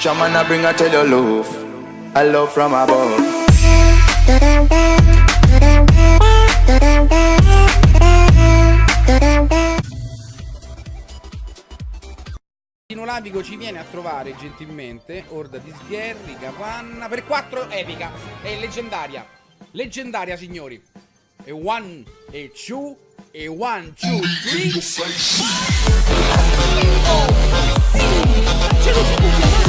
Shaman, I bring her tell your love, a love from above. Lavico ci viene a trovare gentilmente Orda di Sgherri, Capanna per 4 epica è leggendaria. Leggendaria signori. E 1 e 2 e 1 2 3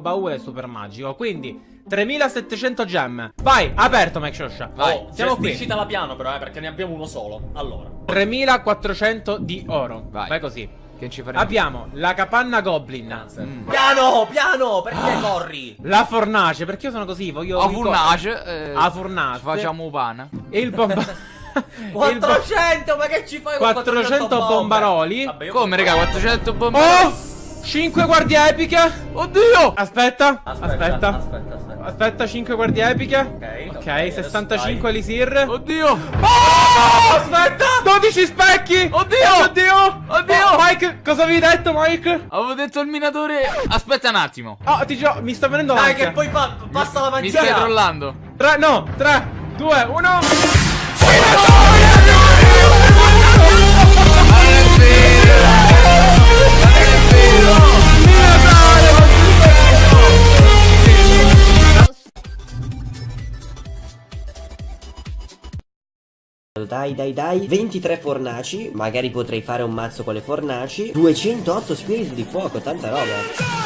baule super magico quindi 3700 gem. Vai, aperto Mike Shosha. Vai, oh, siamo qui. Dicitela piano però, eh, perché ne abbiamo uno solo. Allora. 3400 di oro. Vai, Vai così. Che ci faremo? Abbiamo la capanna goblin. Mm. Piano, piano, perché ah. corri? La fornace, perché io sono così, voglio... A fornace eh, A fornace. Facciamo pana E il bomba... 400, ma che ci fai con 400, 400 bombaroli. Vabbè, Come raga, 400 bombaroli Oh! 5 guardie epiche? Oddio! Aspetta Aspetta Aspetta, aspetta, aspetta. aspetta 5 guardie epiche? Ok, Ok, okay 65 elisir. Oddio! Oh! Aspetta! 12 specchi! Oddio! Oddio Oddio! Oh, Mike, cosa avevi detto Mike? Avevo detto il minatore. Aspetta un attimo. Oh, ti giuro, mi sta venendo Dai che poi pa passa la magia. Mi stai trollando. 3, no, 3, 2, 1 Dai dai dai. 23 fornaci. Magari potrei fare un mazzo con le fornaci. 208 spiriti di fuoco Tanta roba.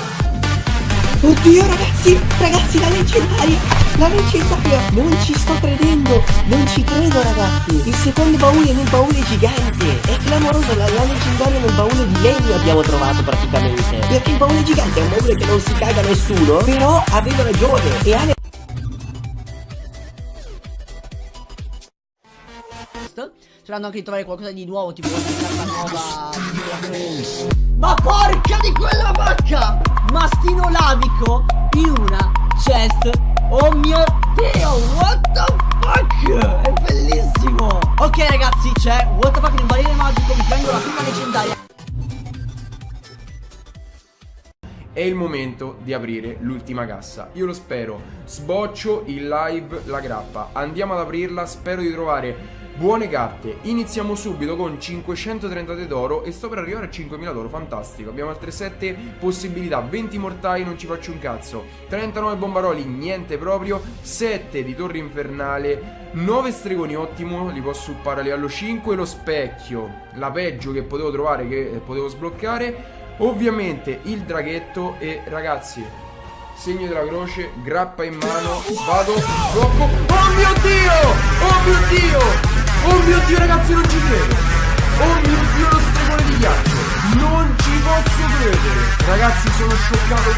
Oddio ragazzi, ragazzi la leggendaria La leggendaria. Non ci sto credendo Non ci credo ragazzi. Il secondo baule nel baule gigante. È clamoroso la, la leggendaria nel baule di legno abbiamo trovato praticamente. Perché il baule gigante è un baule che non si caga nessuno. Però aveva ragione. E ha Sperando anche di trovare qualcosa di nuovo Tipo una carta nuova Ma porca di quella vacca Mastino lavico In una chest Oh mio dio What the fuck È bellissimo Ok ragazzi c'è What the fuck nel barile magico Mi prendo la prima leggendaria È il momento di aprire l'ultima cassa. Io lo spero. Sboccio in live la grappa. Andiamo ad aprirla. Spero di trovare Buone carte, iniziamo subito con 530 d'oro e sto per arrivare a 5000 d'oro, fantastico. Abbiamo altre 7 possibilità, 20 mortai, non ci faccio un cazzo, 39 bombaroli, niente proprio, 7 di torre infernale, 9 stregoni, ottimo, li posso uppare a livello 5, lo specchio, la peggio che potevo trovare, che potevo sbloccare, ovviamente il draghetto e ragazzi, segno della croce, grappa in mano, vado, blocco, oh mio dio, oh mio dio! Oh mio dio ragazzi non ci credo. Oh mio dio lo stregone di ghiaccio. Non ci posso credere. Ragazzi sono scioccato